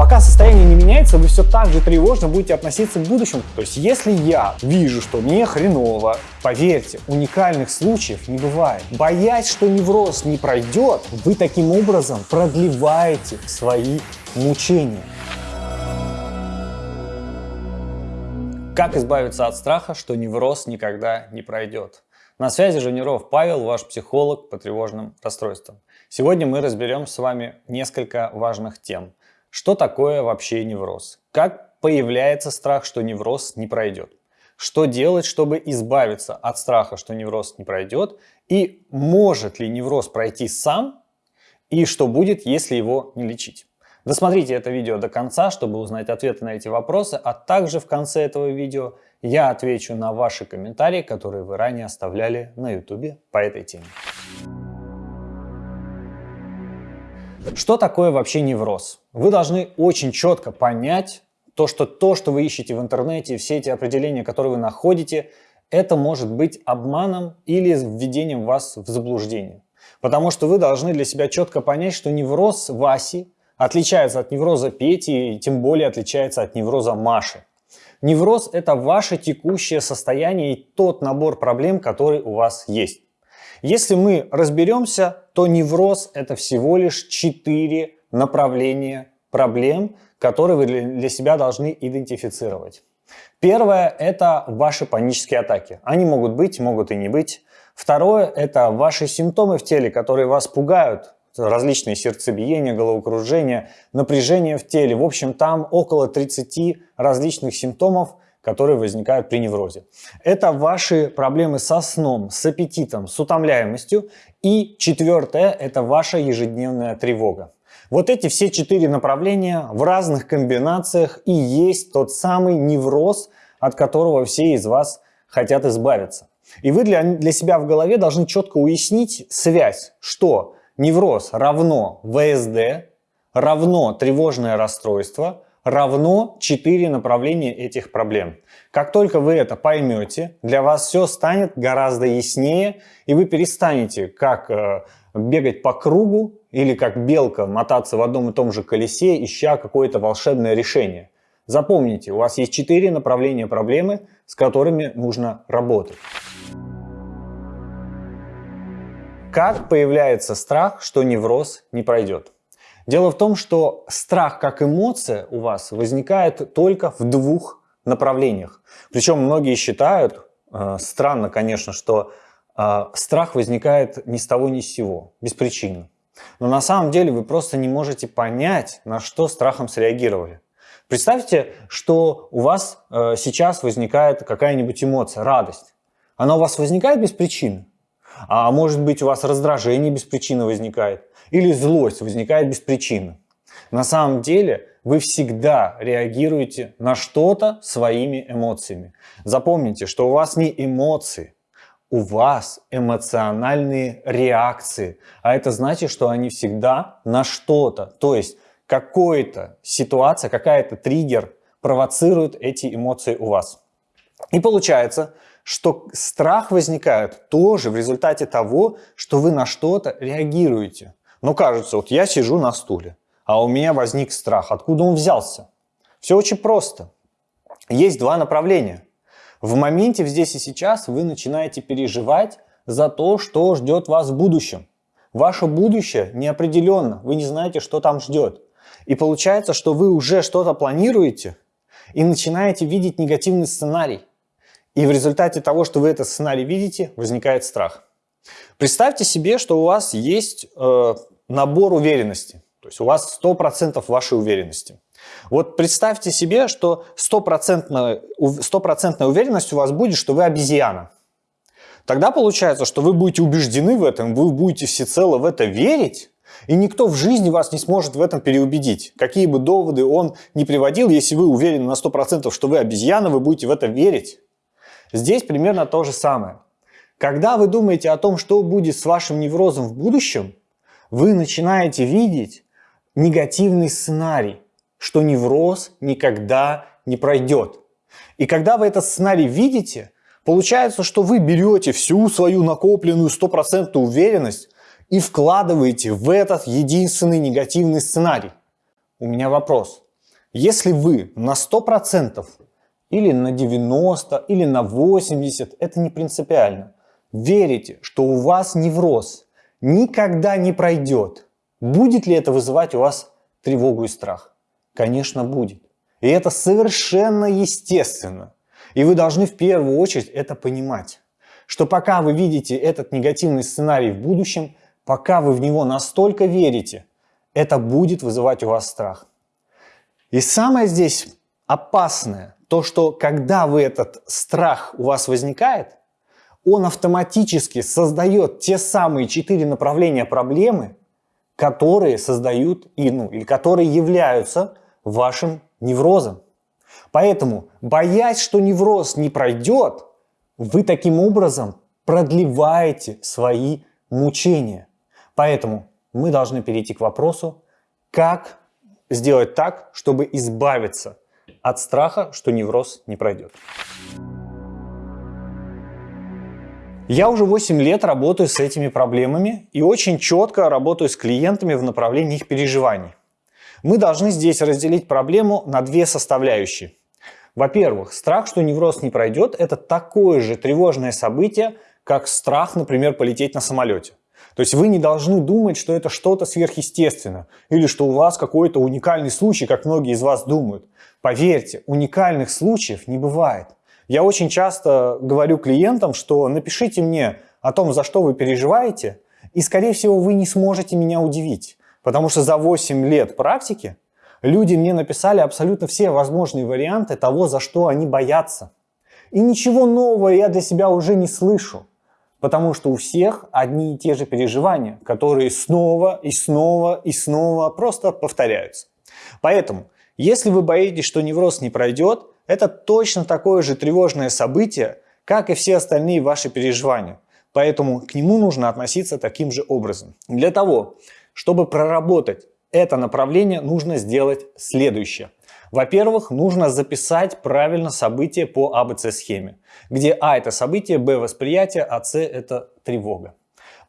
Пока состояние не меняется, вы все так же тревожно будете относиться к будущему. То есть, если я вижу, что мне хреново, поверьте, уникальных случаев не бывает. Боясь, что невроз не пройдет, вы таким образом продлеваете свои мучения. Как избавиться от страха, что невроз никогда не пройдет? На связи Жуниров Павел, ваш психолог по тревожным расстройствам. Сегодня мы разберем с вами несколько важных тем. Что такое вообще невроз? Как появляется страх, что невроз не пройдет? Что делать, чтобы избавиться от страха, что невроз не пройдет? И может ли невроз пройти сам? И что будет, если его не лечить? Досмотрите это видео до конца, чтобы узнать ответы на эти вопросы, а также в конце этого видео я отвечу на ваши комментарии, которые вы ранее оставляли на YouTube по этой теме. Что такое вообще невроз? Вы должны очень четко понять то, что то, что вы ищете в интернете, все эти определения, которые вы находите, это может быть обманом или введением вас в заблуждение. Потому что вы должны для себя четко понять, что невроз Васи отличается от невроза Пети и тем более отличается от невроза Маши. Невроз – это ваше текущее состояние и тот набор проблем, который у вас есть. Если мы разберемся, то невроз – это всего лишь четыре направления проблем, которые вы для себя должны идентифицировать. Первое – это ваши панические атаки. Они могут быть, могут и не быть. Второе – это ваши симптомы в теле, которые вас пугают. Различные сердцебиения, головокружение, напряжение в теле. В общем, там около 30 различных симптомов, которые возникают при неврозе. Это ваши проблемы со сном, с аппетитом, с утомляемостью. И четвертое – это ваша ежедневная тревога. Вот эти все четыре направления в разных комбинациях и есть тот самый невроз, от которого все из вас хотят избавиться. И вы для, для себя в голове должны четко уяснить связь, что невроз равно ВСД, равно тревожное расстройство – равно 4 направления этих проблем. Как только вы это поймете, для вас все станет гораздо яснее, и вы перестанете как э, бегать по кругу или как белка мотаться в одном и том же колесе, ища какое-то волшебное решение. Запомните, у вас есть 4 направления проблемы, с которыми нужно работать. Как появляется страх, что невроз не пройдет? Дело в том, что страх как эмоция у вас возникает только в двух направлениях. Причем многие считают, э, странно, конечно, что э, страх возникает ни с того ни с сего, без причины. Но на самом деле вы просто не можете понять, на что страхом среагировали. Представьте, что у вас э, сейчас возникает какая-нибудь эмоция, радость. Она у вас возникает без причины? А может быть у вас раздражение без причины возникает? Или злость возникает без причины? На самом деле вы всегда реагируете на что-то своими эмоциями. Запомните, что у вас не эмоции, у вас эмоциональные реакции. А это значит, что они всегда на что-то. То есть какая-то ситуация, какая-то триггер провоцирует эти эмоции у вас. И получается, что страх возникает тоже в результате того, что вы на что-то реагируете. Но кажется, вот я сижу на стуле, а у меня возник страх. Откуда он взялся? Все очень просто. Есть два направления. В моменте здесь и сейчас вы начинаете переживать за то, что ждет вас в будущем. Ваше будущее неопределенно, вы не знаете, что там ждет. И получается, что вы уже что-то планируете и начинаете видеть негативный сценарий. И в результате того, что вы этот сценарий видите, возникает страх. Представьте себе, что у вас есть э, набор уверенности. То есть у вас 100% вашей уверенности. Вот представьте себе, что стопроцентная 100 уверенность у вас будет, что вы обезьяна. Тогда получается, что вы будете убеждены в этом, вы будете всецело в это верить, и никто в жизни вас не сможет в этом переубедить. Какие бы доводы он ни приводил, если вы уверены на 100%, что вы обезьяна, вы будете в это верить. Здесь примерно то же самое. Когда вы думаете о том, что будет с вашим неврозом в будущем, вы начинаете видеть негативный сценарий, что невроз никогда не пройдет. И когда вы этот сценарий видите, получается, что вы берете всю свою накопленную стопроцентную уверенность и вкладываете в этот единственный негативный сценарий. У меня вопрос. Если вы на 100% или на 90, или на 80, это не принципиально, верите, что у вас невроз никогда не пройдет, будет ли это вызывать у вас тревогу и страх? Конечно, будет. И это совершенно естественно. И вы должны в первую очередь это понимать, что пока вы видите этот негативный сценарий в будущем, пока вы в него настолько верите, это будет вызывать у вас страх. И самое здесь опасное, то что когда вы этот страх у вас возникает, он автоматически создает те самые четыре направления проблемы, которые создают и, ну, или которые являются вашим неврозом. Поэтому, боясь, что невроз не пройдет, вы таким образом продлеваете свои мучения. Поэтому мы должны перейти к вопросу, как сделать так, чтобы избавиться от страха, что невроз не пройдет. Я уже 8 лет работаю с этими проблемами и очень четко работаю с клиентами в направлении их переживаний. Мы должны здесь разделить проблему на две составляющие. Во-первых, страх, что невроз не пройдет, это такое же тревожное событие, как страх, например, полететь на самолете. То есть вы не должны думать, что это что-то сверхъестественное или что у вас какой-то уникальный случай, как многие из вас думают. Поверьте, уникальных случаев не бывает. Я очень часто говорю клиентам, что напишите мне о том, за что вы переживаете, и, скорее всего, вы не сможете меня удивить. Потому что за 8 лет практики люди мне написали абсолютно все возможные варианты того, за что они боятся. И ничего нового я для себя уже не слышу. Потому что у всех одни и те же переживания, которые снова и снова и снова просто повторяются. Поэтому, если вы боитесь, что невроз не пройдет, это точно такое же тревожное событие, как и все остальные ваши переживания. Поэтому к нему нужно относиться таким же образом. Для того, чтобы проработать это направление, нужно сделать следующее. Во-первых, нужно записать правильно события по АБЦ-схеме, где А – это событие, Б – восприятие, а С – это тревога.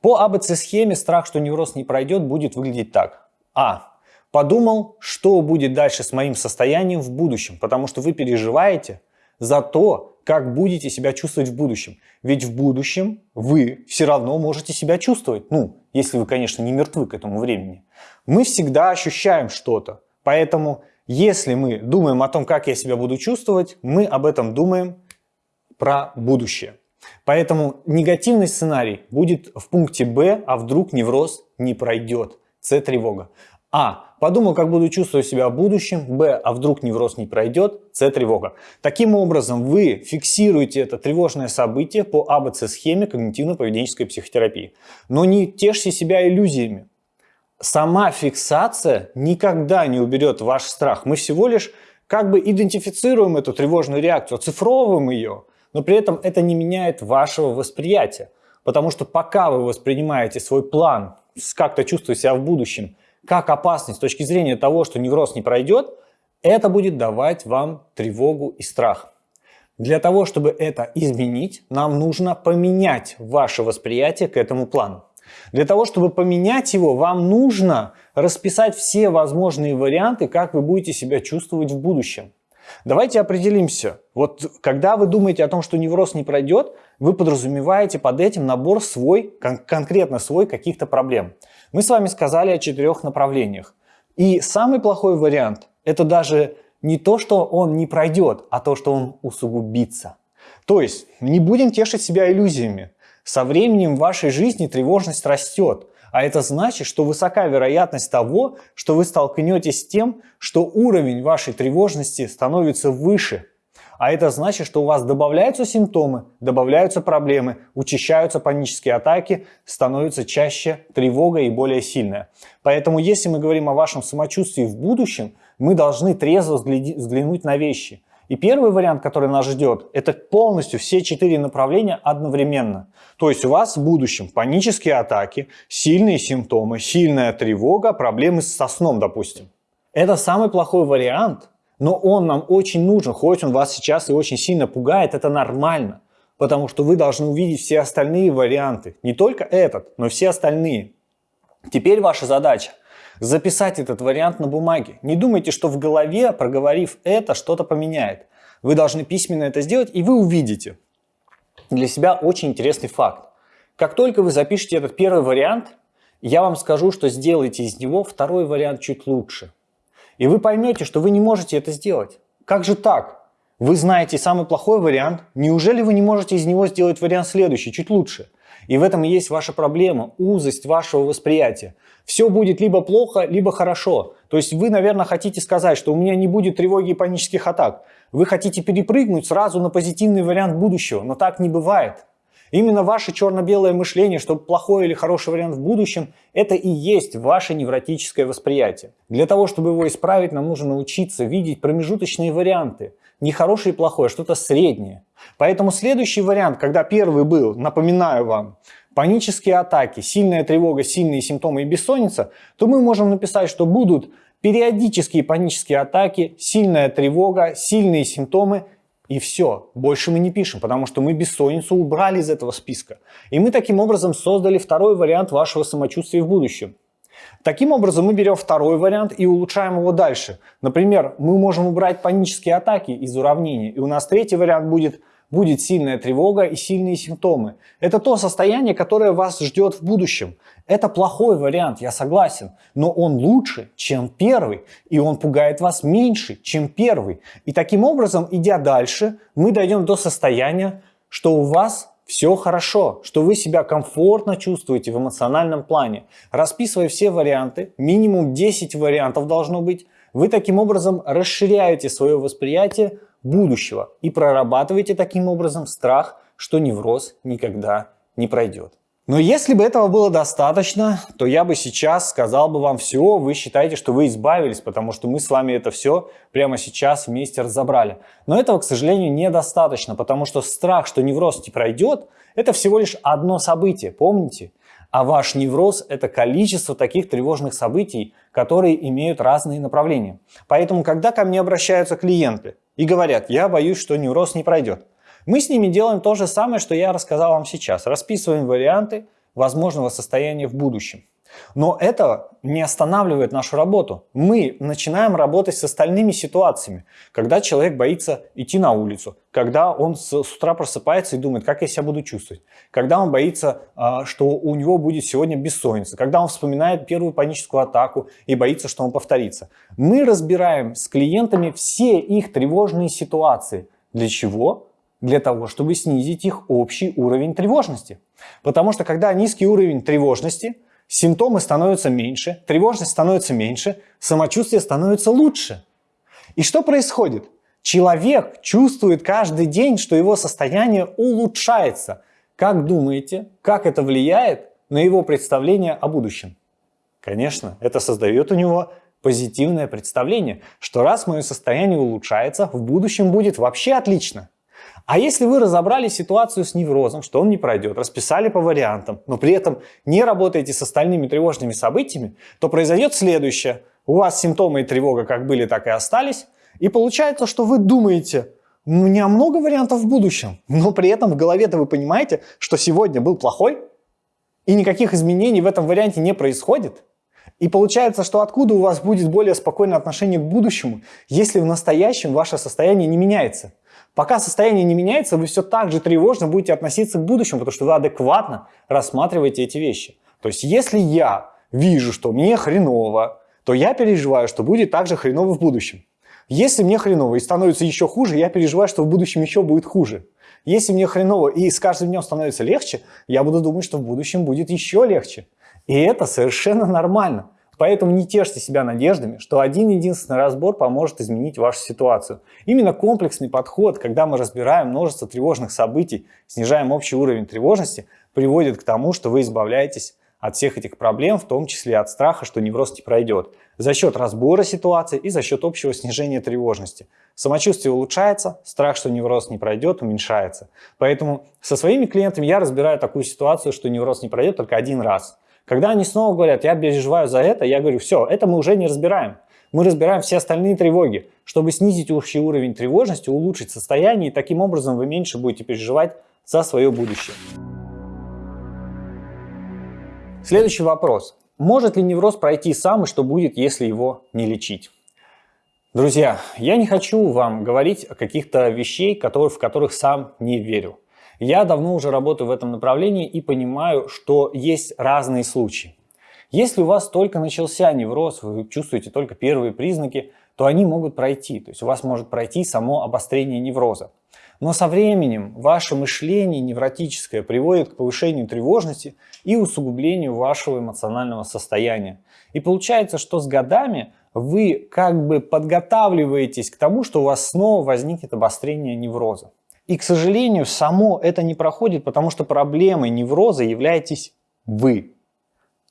По АБЦ-схеме страх, что невроз не пройдет, будет выглядеть так. А. Подумал, что будет дальше с моим состоянием в будущем, потому что вы переживаете за то, как будете себя чувствовать в будущем. Ведь в будущем вы все равно можете себя чувствовать, ну, если вы, конечно, не мертвы к этому времени. Мы всегда ощущаем что-то, поэтому если мы думаем о том, как я себя буду чувствовать, мы об этом думаем про будущее. Поэтому негативный сценарий будет в пункте Б, а вдруг невроз не пройдет. С тревога. А. Подумал, как буду чувствовать себя в будущем. Б. А вдруг невроз не пройдет. С. Тревога. Таким образом, вы фиксируете это тревожное событие по АБЦ-схеме когнитивно-поведенческой психотерапии. Но не тешьте себя иллюзиями сама фиксация никогда не уберет ваш страх. Мы всего лишь как бы идентифицируем эту тревожную реакцию, оцифровываем ее, но при этом это не меняет вашего восприятия. Потому что пока вы воспринимаете свой план, как-то чувствуете себя в будущем, как опасность с точки зрения того, что невроз не пройдет, это будет давать вам тревогу и страх. Для того, чтобы это изменить, нам нужно поменять ваше восприятие к этому плану. Для того, чтобы поменять его, вам нужно расписать все возможные варианты, как вы будете себя чувствовать в будущем. Давайте определимся. Вот когда вы думаете о том, что невроз не пройдет, вы подразумеваете под этим набор свой, кон конкретно свой каких-то проблем. Мы с вами сказали о четырех направлениях. И самый плохой вариант – это даже не то, что он не пройдет, а то, что он усугубится. То есть не будем тешить себя иллюзиями. Со временем в вашей жизни тревожность растет, а это значит, что высока вероятность того, что вы столкнетесь с тем, что уровень вашей тревожности становится выше. А это значит, что у вас добавляются симптомы, добавляются проблемы, учащаются панические атаки, становится чаще тревога и более сильная. Поэтому если мы говорим о вашем самочувствии в будущем, мы должны трезво взглянуть на вещи – и первый вариант, который нас ждет, это полностью все четыре направления одновременно. То есть у вас в будущем панические атаки, сильные симптомы, сильная тревога, проблемы со сном, допустим. Это самый плохой вариант, но он нам очень нужен, хоть он вас сейчас и очень сильно пугает, это нормально. Потому что вы должны увидеть все остальные варианты. Не только этот, но все остальные. Теперь ваша задача записать этот вариант на бумаге. Не думайте, что в голове, проговорив это, что-то поменяет. Вы должны письменно это сделать, и вы увидите для себя очень интересный факт. Как только вы запишете этот первый вариант, я вам скажу, что сделайте из него второй вариант чуть лучше. И вы поймете, что вы не можете это сделать. Как же так? Вы знаете самый плохой вариант, неужели вы не можете из него сделать вариант следующий, чуть лучше? И в этом и есть ваша проблема, узость вашего восприятия. Все будет либо плохо, либо хорошо. То есть вы, наверное, хотите сказать, что у меня не будет тревоги и панических атак. Вы хотите перепрыгнуть сразу на позитивный вариант будущего, но так не бывает. Именно ваше черно-белое мышление, что плохой или хороший вариант в будущем, это и есть ваше невротическое восприятие. Для того, чтобы его исправить, нам нужно научиться видеть промежуточные варианты. Не хороший и плохой, а что-то среднее. Поэтому следующий вариант, когда первый был, напоминаю вам, панические атаки, сильная тревога, сильные симптомы и бессонница, то мы можем написать, что будут периодические панические атаки, сильная тревога, сильные симптомы и все. Больше мы не пишем, потому что мы бессонницу убрали из этого списка. И мы таким образом создали второй вариант вашего самочувствия в будущем. Таким образом мы берем второй вариант и улучшаем его дальше. Например, мы можем убрать панические атаки из уравнения, и у нас третий вариант будет будет сильная тревога и сильные симптомы. Это то состояние, которое вас ждет в будущем. Это плохой вариант, я согласен, но он лучше, чем первый, и он пугает вас меньше, чем первый. И таким образом, идя дальше, мы дойдем до состояния, что у вас все хорошо, что вы себя комфортно чувствуете в эмоциональном плане. Расписывая все варианты, минимум 10 вариантов должно быть, вы таким образом расширяете свое восприятие будущего и прорабатываете таким образом страх, что невроз никогда не пройдет. Но если бы этого было достаточно, то я бы сейчас сказал бы вам все, вы считаете, что вы избавились, потому что мы с вами это все прямо сейчас вместе разобрали. Но этого, к сожалению, недостаточно, потому что страх, что невроз не пройдет, это всего лишь одно событие, помните? А ваш невроз – это количество таких тревожных событий, которые имеют разные направления. Поэтому, когда ко мне обращаются клиенты и говорят, я боюсь, что невроз не пройдет, мы с ними делаем то же самое, что я рассказал вам сейчас. Расписываем варианты возможного состояния в будущем. Но это не останавливает нашу работу. Мы начинаем работать с остальными ситуациями. Когда человек боится идти на улицу, когда он с, утра просыпается и думает, как я себя буду чувствовать, когда он боится, а, что у него будет сегодня бессонница, когда он вспоминает первую паническую атаку и боится, что он повторится. Мы разбираем с клиентами все их тревожные ситуации. Для чего? для того, чтобы снизить их общий уровень тревожности. Потому что когда низкий уровень тревожности, симптомы становятся меньше, тревожность становится меньше, самочувствие становится лучше. И что происходит? Человек чувствует каждый день, что его состояние улучшается. Как думаете, как это влияет на его представление о будущем? Конечно, это создает у него позитивное представление, что раз мое состояние улучшается, в будущем будет вообще отлично. А если вы разобрали ситуацию с неврозом, что он не пройдет, расписали по вариантам, но при этом не работаете с остальными тревожными событиями, то произойдет следующее. У вас симптомы и тревога как были, так и остались. И получается, что вы думаете, у меня много вариантов в будущем, но при этом в голове-то вы понимаете, что сегодня был плохой, и никаких изменений в этом варианте не происходит. И получается, что откуда у вас будет более спокойное отношение к будущему, если в настоящем ваше состояние не меняется? Пока состояние не меняется, вы все так же тревожно будете относиться к будущему, потому что вы адекватно рассматриваете эти вещи. То есть если я вижу, что мне хреново, то я переживаю, что будет так же хреново в будущем. Если мне хреново и становится еще хуже, я переживаю, что в будущем еще будет хуже. Если мне хреново и с каждым днем становится легче, я буду думать, что в будущем будет еще легче. И это совершенно нормально. Поэтому не тешьте себя надеждами, что один единственный разбор поможет изменить вашу ситуацию. Именно комплексный подход, когда мы разбираем множество тревожных событий, снижаем общий уровень тревожности, приводит к тому, что вы избавляетесь от всех этих проблем, в том числе от страха, что невроз не пройдет, за счет разбора ситуации и за счет общего снижения тревожности. Самочувствие улучшается, страх, что невроз не пройдет, уменьшается. Поэтому со своими клиентами я разбираю такую ситуацию, что невроз не пройдет только один раз. Когда они снова говорят, я переживаю за это, я говорю, все, это мы уже не разбираем. Мы разбираем все остальные тревоги, чтобы снизить общий уровень тревожности, улучшить состояние, и таким образом вы меньше будете переживать за свое будущее. Следующий вопрос. может ли невроз пройти сам и что будет, если его не лечить? Друзья, я не хочу вам говорить о каких-то вещей, в которых сам не верю. Я давно уже работаю в этом направлении и понимаю, что есть разные случаи. Если у вас только начался невроз, вы чувствуете только первые признаки, то они могут пройти. То есть у вас может пройти само обострение невроза. Но со временем ваше мышление невротическое приводит к повышению тревожности и усугублению вашего эмоционального состояния. И получается, что с годами вы как бы подготавливаетесь к тому, что у вас снова возникнет обострение невроза. И, к сожалению, само это не проходит, потому что проблемой невроза являетесь вы.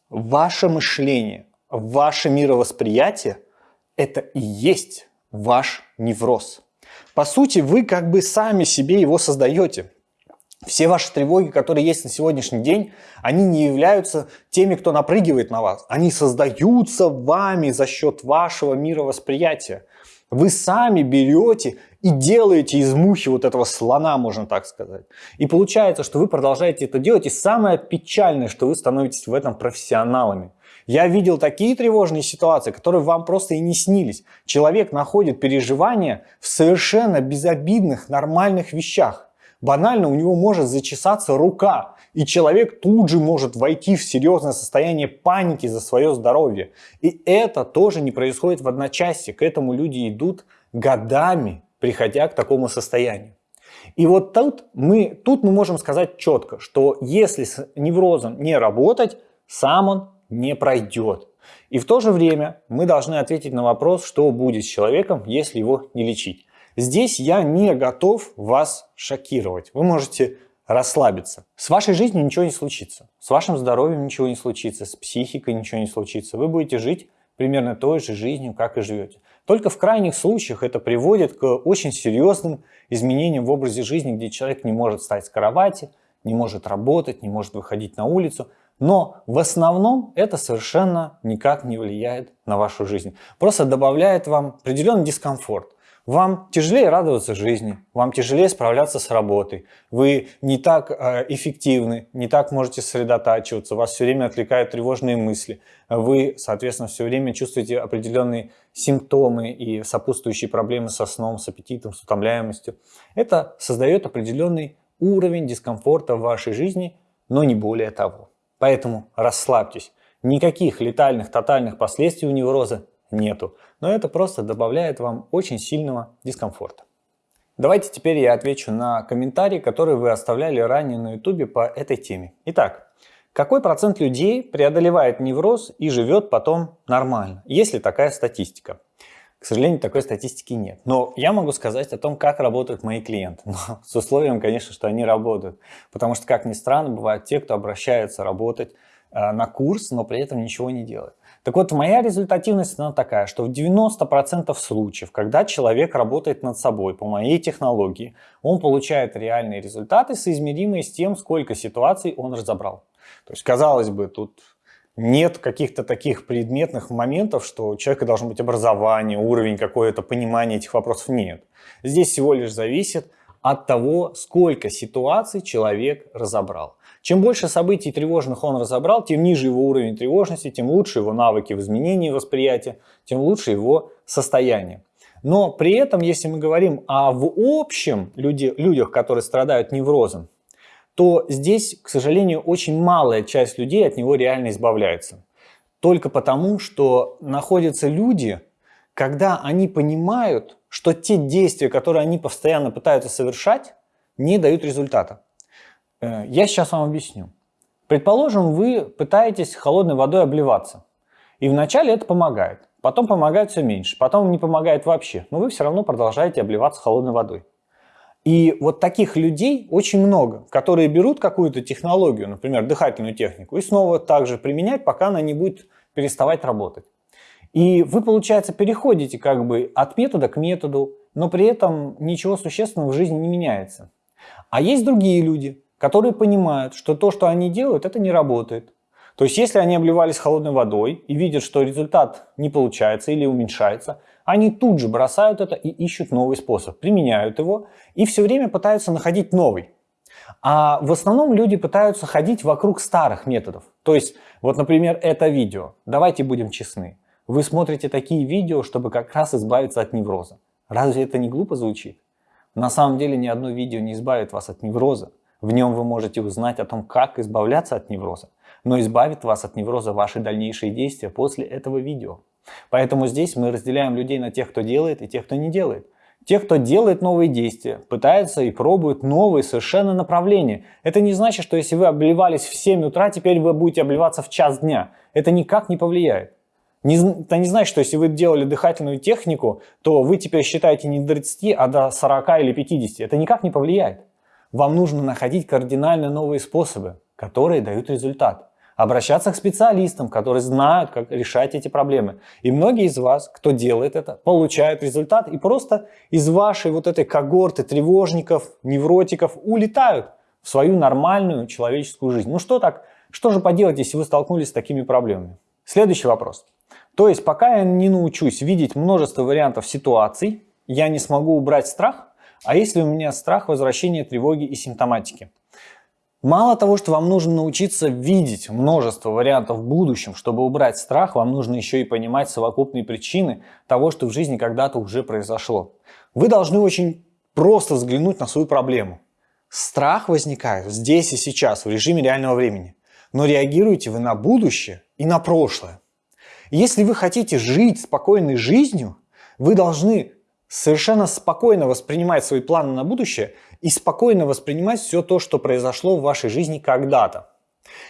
Ваше мышление, ваше мировосприятие – это и есть ваш невроз. По сути, вы как бы сами себе его создаете. Все ваши тревоги, которые есть на сегодняшний день, они не являются теми, кто напрыгивает на вас. Они создаются вами за счет вашего мировосприятия. Вы сами берете и делаете из мухи вот этого слона, можно так сказать. И получается, что вы продолжаете это делать. И самое печальное, что вы становитесь в этом профессионалами. Я видел такие тревожные ситуации, которые вам просто и не снились. Человек находит переживания в совершенно безобидных, нормальных вещах. Банально у него может зачесаться рука, и человек тут же может войти в серьезное состояние паники за свое здоровье. И это тоже не происходит в одночасье. К этому люди идут годами, приходя к такому состоянию. И вот тут мы, тут мы можем сказать четко, что если с неврозом не работать, сам он не пройдет. И в то же время мы должны ответить на вопрос, что будет с человеком, если его не лечить. Здесь я не готов вас шокировать. Вы можете расслабиться. С вашей жизнью ничего не случится. С вашим здоровьем ничего не случится. С психикой ничего не случится. Вы будете жить примерно той же жизнью, как и живете. Только в крайних случаях это приводит к очень серьезным изменениям в образе жизни, где человек не может встать с кровати, не может работать, не может выходить на улицу. Но в основном это совершенно никак не влияет на вашу жизнь. Просто добавляет вам определенный дискомфорт. Вам тяжелее радоваться жизни, вам тяжелее справляться с работой, вы не так э, эффективны, не так можете сосредотачиваться, вас все время отвлекают тревожные мысли, вы, соответственно, все время чувствуете определенные симптомы и сопутствующие проблемы со сном, с аппетитом, с утомляемостью. Это создает определенный уровень дискомфорта в вашей жизни, но не более того. Поэтому расслабьтесь. Никаких летальных, тотальных последствий у невроза нету. Но это просто добавляет вам очень сильного дискомфорта. Давайте теперь я отвечу на комментарии, которые вы оставляли ранее на YouTube по этой теме. Итак, какой процент людей преодолевает невроз и живет потом нормально? Есть ли такая статистика? К сожалению, такой статистики нет. Но я могу сказать о том, как работают мои клиенты. Но с условием, конечно, что они работают. Потому что, как ни странно, бывают те, кто обращается работать э, на курс, но при этом ничего не делает. Так вот, моя результативность она такая, что в 90% случаев, когда человек работает над собой по моей технологии, он получает реальные результаты, соизмеримые с тем, сколько ситуаций он разобрал. То есть, казалось бы, тут нет каких-то таких предметных моментов, что у человека должно быть образование, уровень какое-то, понимание этих вопросов. Нет. Здесь всего лишь зависит от того, сколько ситуаций человек разобрал. Чем больше событий тревожных он разобрал, тем ниже его уровень тревожности, тем лучше его навыки в изменении восприятия, тем лучше его состояние. Но при этом, если мы говорим о в общем люди, людях, которые страдают неврозом, то здесь, к сожалению, очень малая часть людей от него реально избавляется. Только потому, что находятся люди, когда они понимают, что те действия, которые они постоянно пытаются совершать, не дают результата. Э, я сейчас вам объясню. Предположим, вы пытаетесь холодной водой обливаться. И вначале это помогает. Потом помогает все меньше. Потом не помогает вообще. Но вы все равно продолжаете обливаться холодной водой. И вот таких людей очень много, которые берут какую-то технологию, например, дыхательную технику, и снова также применять, пока она не будет переставать работать. И вы, получается, переходите как бы от метода к методу, но при этом ничего существенного в жизни не меняется. А есть другие люди, которые понимают, что то, что они делают, это не работает. То есть, если они обливались холодной водой и видят, что результат не получается или уменьшается, они тут же бросают это и ищут новый способ, применяют его и все время пытаются находить новый. А в основном люди пытаются ходить вокруг старых методов. То есть, вот, например, это видео. Давайте будем честны. Вы смотрите такие видео, чтобы как раз избавиться от невроза. Разве это не глупо звучит? На самом деле ни одно видео не избавит вас от невроза. В нем вы можете узнать о том, как избавляться от невроза. Но избавит вас от невроза ваши дальнейшие действия после этого видео. Поэтому здесь мы разделяем людей на тех, кто делает и тех, кто не делает. Те, кто делает новые действия, пытаются и пробуют новые совершенно направления. Это не значит, что если вы обливались в 7 утра, теперь вы будете обливаться в час дня. Это никак не повлияет. Не, это не значит, что если вы делали дыхательную технику, то вы теперь считаете не до 30, а до 40 или 50. Это никак не повлияет. Вам нужно находить кардинально новые способы, которые дают результат обращаться к специалистам, которые знают, как решать эти проблемы. И многие из вас, кто делает это, получают результат и просто из вашей вот этой когорты тревожников, невротиков улетают в свою нормальную человеческую жизнь. Ну что так, что же поделать, если вы столкнулись с такими проблемами? Следующий вопрос. То есть пока я не научусь видеть множество вариантов ситуаций, я не смогу убрать страх, а если у меня страх возвращения тревоги и симптоматики? Мало того, что вам нужно научиться видеть множество вариантов в будущем, чтобы убрать страх, вам нужно еще и понимать совокупные причины того, что в жизни когда-то уже произошло. Вы должны очень просто взглянуть на свою проблему. Страх возникает здесь и сейчас, в режиме реального времени. Но реагируете вы на будущее и на прошлое. Если вы хотите жить спокойной жизнью, вы должны совершенно спокойно воспринимать свои планы на будущее и спокойно воспринимать все то, что произошло в вашей жизни когда-то.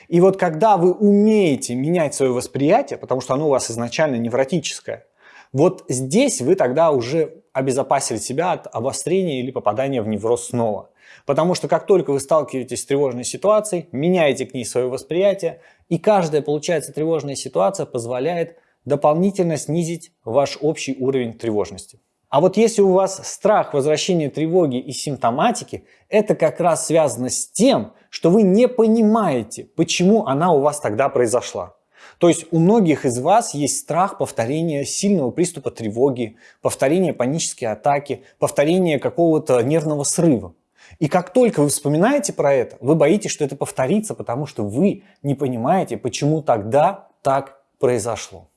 И вот когда вы умеете менять свое восприятие, потому что оно у вас изначально невротическое, вот здесь вы тогда уже обезопасили себя от обострения или попадания в невроз снова. Потому что как только вы сталкиваетесь с тревожной ситуацией, меняете к ней свое восприятие, и каждая, получается, тревожная ситуация позволяет дополнительно снизить ваш общий уровень тревожности. А вот если у вас страх возвращения тревоги и симптоматики, это как раз связано с тем, что вы не понимаете, почему она у вас тогда произошла. То есть у многих из вас есть страх повторения сильного приступа тревоги, повторения панической атаки, повторения какого-то нервного срыва. И как только вы вспоминаете про это, вы боитесь, что это повторится, потому что вы не понимаете, почему тогда так произошло.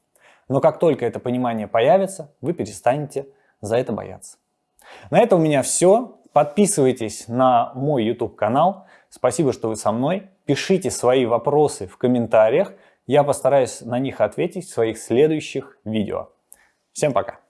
Но как только это понимание появится, вы перестанете за это бояться. На этом у меня все. Подписывайтесь на мой YouTube канал. Спасибо, что вы со мной. Пишите свои вопросы в комментариях. Я постараюсь на них ответить в своих следующих видео. Всем пока!